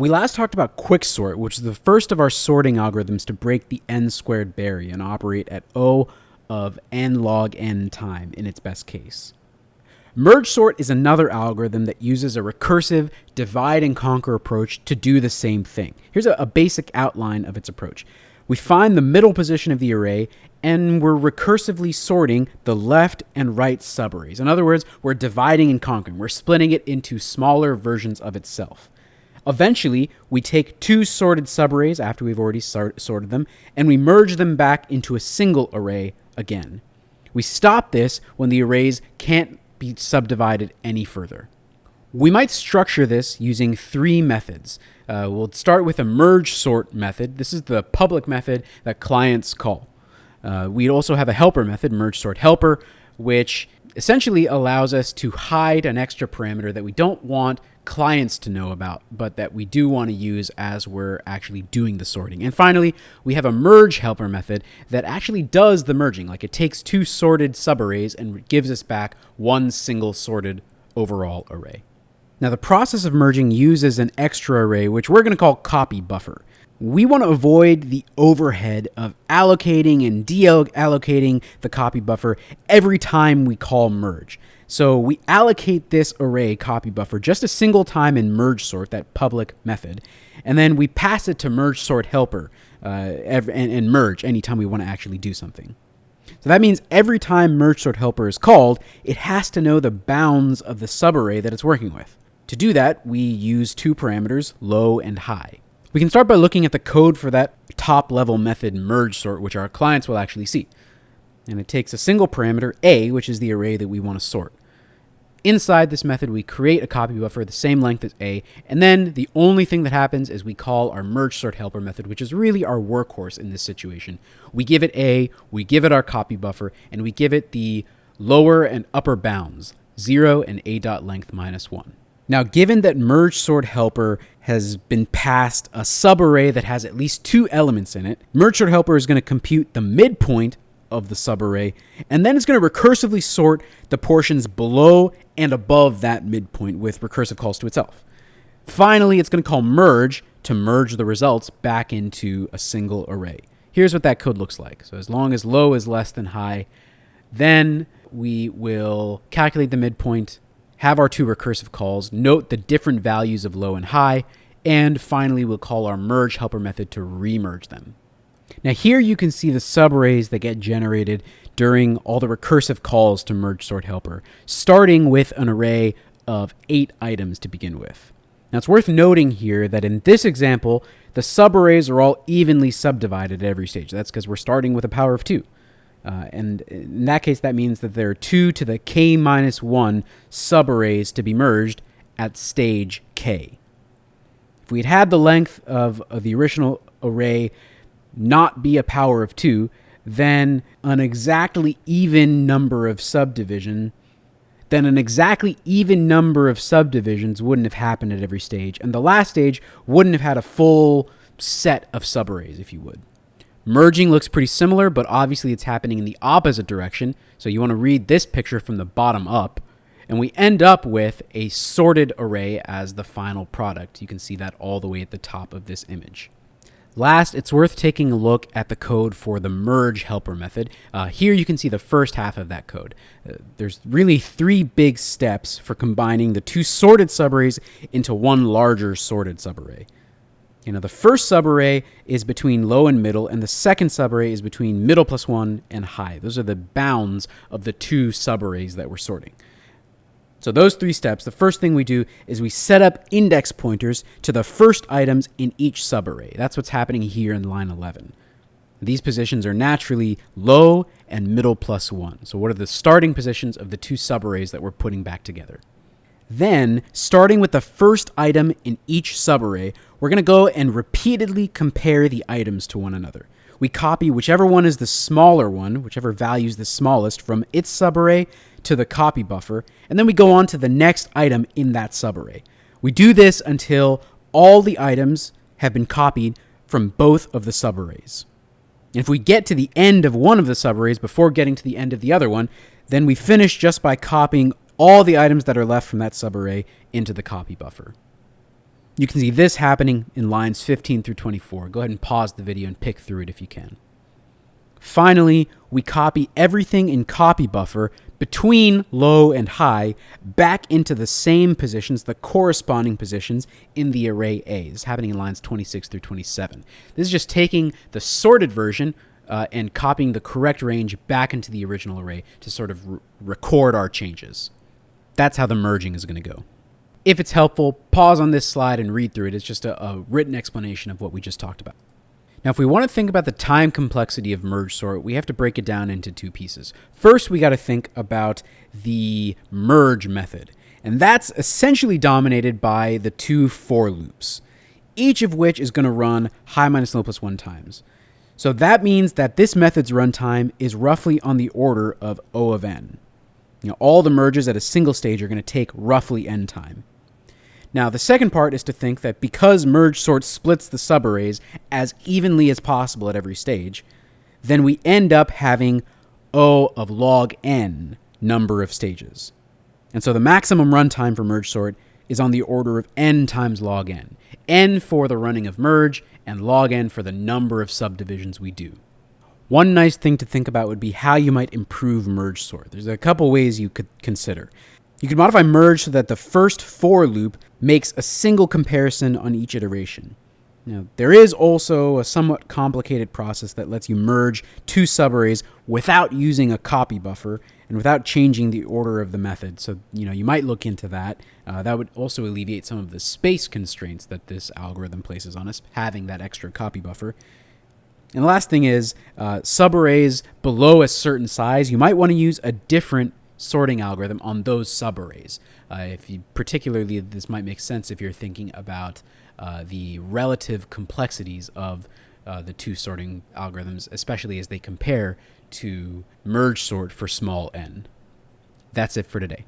We last talked about quicksort, which is the first of our sorting algorithms to break the n squared barrier and operate at O of n log n time in its best case. Merge sort is another algorithm that uses a recursive divide and conquer approach to do the same thing. Here's a, a, basic outline of its approach. We find the middle position of the array and we're recursively sorting the left and right subarrays. In other words, we're dividing and conquering. We're splitting it into smaller versions of itself. Eventually, we take two sorted subarrays after we've already sorted them, and we merge them back into a single array again. We stop this when the arrays can't be subdivided any further. We might structure this using three methods. Uh, we'll start with a merge sort method. This is the public method that clients call. Uh, we also have a helper method, merge sort helper, which essentially allows us to hide an extra parameter that we don't want clients to know about, but that we do want to use as we're actually doing the sorting. And finally, we have a merge helper method that actually does the merging. Like it takes two sorted subarrays and gives us back one single sorted overall array. Now the process of merging uses an extra array, which we're going to call copy buffer. We want to avoid the overhead of allocating and deallocating the copy buffer every time we call merge. So we allocate this array copy buffer just a single time in merge sort, that public method, and then we pass it to merge sort helper uh, and, and merge anytime we want to actually do something. So that means every time merge sort helper is called, it has to know the bounds of the subarray that it's working with. To do that, we use two parameters, low and high. We can start by looking at the code for that top level method merge sort, which our clients will actually see. And it takes a single parameter, a, which is the array that we want to sort. Inside this method, we create a copy buffer the same length as A, and then the only thing that happens is we call our merge sort helper method, which is really our workhorse in this situation. We give it A, we give it our copy buffer, and we give it the lower and upper bounds, 0 and A dot length minus 1. Now, given that merge sort helper has been passed a subarray that has at least two elements in it, merge sort helper is going to compute the midpoint of the subarray, and then it's going to recursively sort the portions below and above that midpoint with recursive calls to itself. Finally, it's going to call merge to merge the results back into a single array. Here's what that code looks like. So as long as low is less than high, then we will calculate the midpoint, have our two recursive calls, note the different values of low and high, and finally we'll call our merge helper method to remerge them. Now here you can see the subarrays that get generated during all the recursive calls to merge sort helper, starting with an array of eight items to begin with. Now it's worth noting here that in this example, the subarrays are all evenly subdivided at every stage. That's because we're starting with a power of two. Uh, and in that case, that means that there are 2 to the k minus 1 subarrays to be merged at stage k. If we'd had the length of, of the original array not be a power of 2, then an exactly even number of subdivision then an exactly even number of subdivisions wouldn't have happened at every stage, and the last stage wouldn't have had a full set of subarrays, if you would. Merging looks pretty similar, but obviously it's happening in the opposite direction, so you want to read this picture from the bottom up, and we end up with a sorted array as the final product. You can see that all the way at the top of this image. Last, it's worth taking a look at the code for the merge helper method. Uh, here you can see the first half of that code. Uh, there's really three big steps for combining the two sorted subarrays into one larger sorted subarray. You know, the first subarray is between low and middle, and the second subarray is between middle plus one and high. Those are the bounds of the two subarrays that we're sorting. So those three steps, the first thing we do is we set up index pointers to the first items in each subarray. That's what's happening here in line 11. These positions are naturally low and middle plus one. So what are the starting positions of the two subarrays that we're putting back together? Then, starting with the first item in each subarray, we're going to go and repeatedly compare the items to one another. We copy whichever one is the smaller one, whichever value is the smallest, from its subarray to the copy buffer, and then we go on to the next item in that subarray. We do this until all the items have been copied from both of the subarrays. If we get to the end of one of the subarrays before getting to the end of the other one, then we finish just by copying all the items that are left from that subarray into the copy buffer. You can see this happening in lines 15 through 24. Go ahead and pause the video and pick through it if you can. Finally, we copy everything in copy buffer between low and high back into the same positions, the corresponding positions in the array A. This is happening in lines 26 through 27. This is just taking the sorted version uh, and copying the correct range back into the original array to sort of re- record our changes. That's how the merging is going to go. If it's helpful, pause on this slide and read through it. It's just a, a written explanation of what we just talked about. Now, if we want to think about the time complexity of merge sort, we have to break it down into two pieces. First, we got to think about the merge method, and that's essentially dominated by the two for loops, each of which is going to run high minus low plus one times. So that means that this method's runtime is roughly on the order of O of n. You know, all the merges at a single stage are going to take roughly n time. Now, the second part is to think that because merge sort splits the subarrays as evenly as possible at every stage, then we end up having O of log n number of stages. And so the maximum runtime for merge sort is on the order of n times log n. n for the running of merge, and log n for the number of subdivisions we do. One nice thing to think about would be how you might improve merge sort. There's a couple ways you could consider. You could modify merge so that the first for loop makes a single comparison on each iteration. Now, there is also a somewhat complicated process that lets you merge two subarrays without using a copy buffer and without changing the order of the method. So, you know, you might look into that. Uh, that would also alleviate some of the space constraints that this algorithm places on us, having that extra copy buffer. And the last thing is uh, subarrays below a certain size, you might want to use a different sorting algorithm on those subarrays. Uh, if you particularly, this might make sense if you're thinking about uh, the relative complexities of uh, the two sorting algorithms, especially as they compare to merge sort for small n. That's it for today.